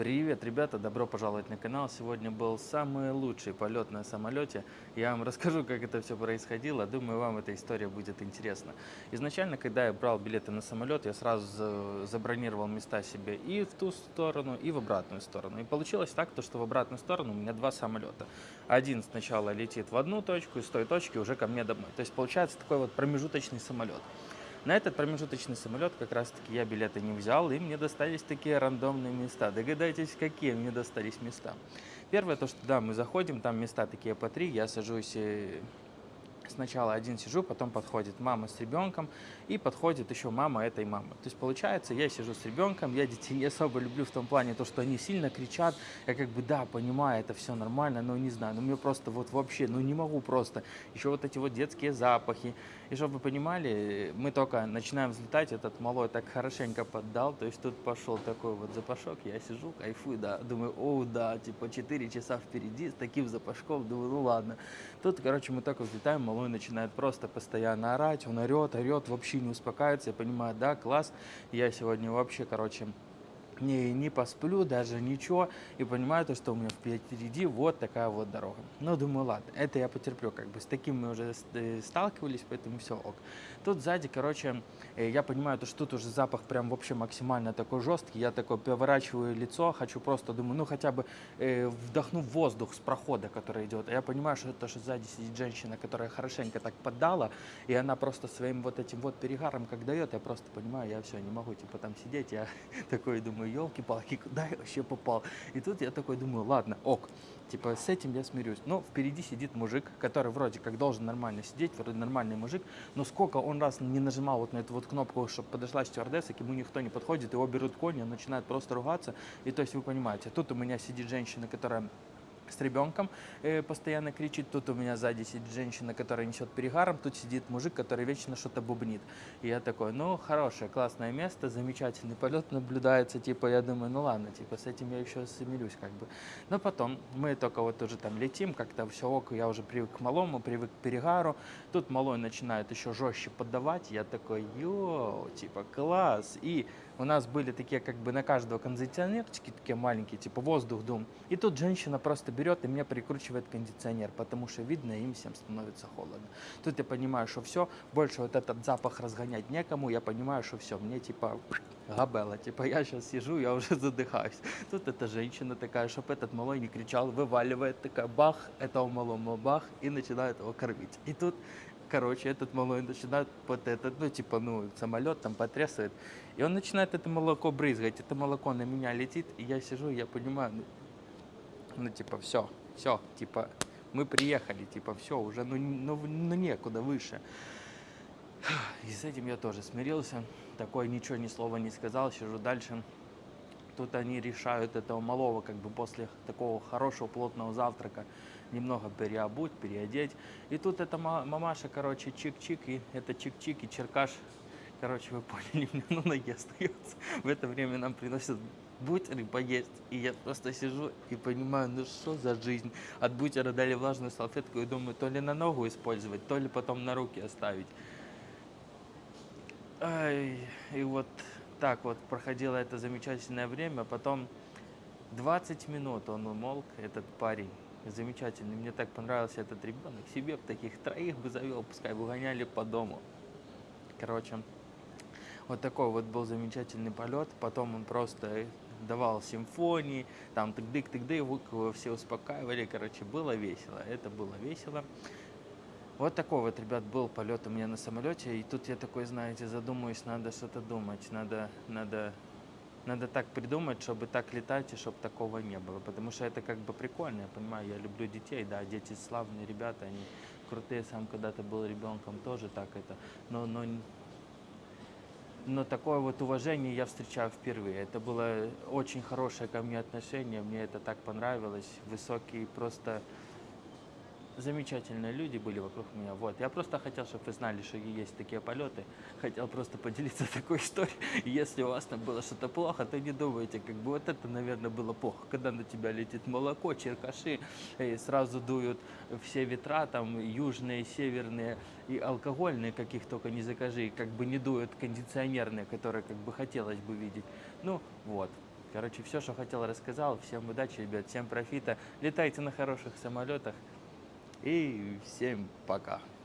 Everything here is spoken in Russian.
Привет, ребята! Добро пожаловать на канал. Сегодня был самый лучший полет на самолете. Я вам расскажу, как это все происходило. Думаю, вам эта история будет интересна. Изначально, когда я брал билеты на самолет, я сразу за- забронировал места себе и в ту сторону, и в обратную сторону. И получилось так, то, что в обратную сторону у меня два самолета. Один сначала летит в одну точку, и с той точки уже ко мне домой. То есть получается такой вот промежуточный самолет. На этот промежуточный самолет как раз-таки я билеты не взял, и мне достались такие рандомные места. Догадайтесь, какие мне достались места. Первое, то, что да, мы заходим, там места такие по три, я сажусь э, Сначала один сижу, потом подходит мама с ребенком, и подходит еще мама этой мамы. То есть получается, я сижу с ребенком, я детей не особо люблю в том плане, то, что они сильно кричат, я как бы, да, понимаю, это все нормально, но не знаю, но мне просто вот вообще, ну не могу просто. Еще вот эти вот детские запахи. И чтобы вы понимали, мы только начинаем взлетать, этот малой так хорошенько поддал, то есть тут пошел такой вот запашок, я сижу, кайфую, да, думаю, о, да, типа 4 часа впереди с таким запашком, думаю, ну ладно. Тут, короче, мы только взлетаем, малой начинает просто постоянно орать, он орет, орет, вообще не успокаивается, я понимаю, да, класс, я сегодня вообще, короче, не, не посплю, даже ничего, и понимаю то, что у меня впереди вот такая вот дорога. Ну, думаю, ладно, это я потерплю, как бы с таким мы уже э, сталкивались, поэтому все ок. Тут сзади, короче, э, я понимаю, то, что тут уже запах прям вообще максимально такой жесткий, я такой поворачиваю лицо, хочу просто, думаю, ну, хотя бы э, вдохну воздух с прохода, который идет, а я понимаю, что это что сзади сидит женщина, которая хорошенько так поддала, и она просто своим вот этим вот перегаром, как дает, я просто понимаю, я все, не могу, типа, там сидеть, я такой думаю, елки-палки, куда я вообще попал? И тут я такой думаю, ладно, ок, типа, с этим я смирюсь. Но впереди сидит мужик, который вроде как должен нормально сидеть, вроде нормальный мужик, но сколько он раз не нажимал вот на эту вот кнопку, чтобы подошла стюардесса, к ему никто не подходит, его берут кони, он начинает просто ругаться, и то есть вы понимаете, тут у меня сидит женщина, которая с ребенком э, постоянно кричит. Тут у меня сзади сидит женщина, которая несет перегаром. Тут сидит мужик, который вечно что-то бубнит. И я такой, ну, хорошее, классное место, замечательный полет наблюдается. Типа, я думаю, ну ладно, типа, с этим я еще смирюсь, как бы. Но потом мы только вот уже там летим, как-то все ок, я уже привык к малому, привык к перегару. Тут малой начинает еще жестче поддавать. Я такой, йоу, типа, класс. И у нас были такие, как бы на каждого кондиционерчики такие маленькие, типа воздух, дум. И тут женщина просто берет и мне прикручивает кондиционер, потому что видно, им всем становится холодно. Тут я понимаю, что все, больше вот этот запах разгонять некому, я понимаю, что все, мне типа габела, типа я сейчас сижу, я уже задыхаюсь. Тут эта женщина такая, чтобы этот малой не кричал, вываливает такая бах, этого малому бах, и начинает его кормить. И тут Короче, этот малой начинает вот этот, ну, типа, ну, самолет там потрясывает. И он начинает это молоко брызгать. Это молоко на меня летит, и я сижу, я понимаю, ну, ну типа, все, все, типа, мы приехали, типа, все, уже, ну, ну, ну, некуда выше. И с этим я тоже смирился. Такой ничего, ни слова не сказал, сижу дальше. Тут они решают этого малого, как бы после такого хорошего плотного завтрака, немного переобуть, переодеть. И тут эта ма- мамаша, короче, чик-чик, и это чик-чик, и черкаш, короче, вы поняли, мне на ноге остается. В это время нам приносят бутеры поесть, и я просто сижу и понимаю, ну что за жизнь. От бутера дали влажную салфетку, и думаю, то ли на ногу использовать, то ли потом на руки оставить. Ай, и вот так вот проходило это замечательное время. Потом 20 минут он умолк, этот парень. Замечательный. Мне так понравился этот ребенок. Себе б таких троих бы завел, пускай бы гоняли по дому. Короче, вот такой вот был замечательный полет. Потом он просто давал симфонии, там тык-дык-тык-дык, все успокаивали. Короче, было весело. Это было весело. Вот такой вот, ребят, был полет у меня на самолете. И тут я такой, знаете, задумаюсь, надо что-то думать, надо, надо, надо так придумать, чтобы так летать и чтобы такого не было. Потому что это как бы прикольно, я понимаю, я люблю детей, да, дети славные ребята, они крутые, сам когда-то был ребенком, тоже так это. Но, но, но такое вот уважение я встречаю впервые. Это было очень хорошее ко мне отношение, мне это так понравилось. Высокий просто замечательные люди были вокруг меня. Вот. Я просто хотел, чтобы вы знали, что есть такие полеты. Хотел просто поделиться такой историей. Если у вас там было что-то плохо, то не думайте, как бы вот это, наверное, было плохо. Когда на тебя летит молоко, черкаши, и сразу дуют все ветра, там южные, северные и алкогольные, каких только не закажи, как бы не дуют кондиционерные, которые как бы хотелось бы видеть. Ну, вот. Короче, все, что хотел, рассказал. Всем удачи, ребят, всем профита. Летайте на хороших самолетах. И всем пока.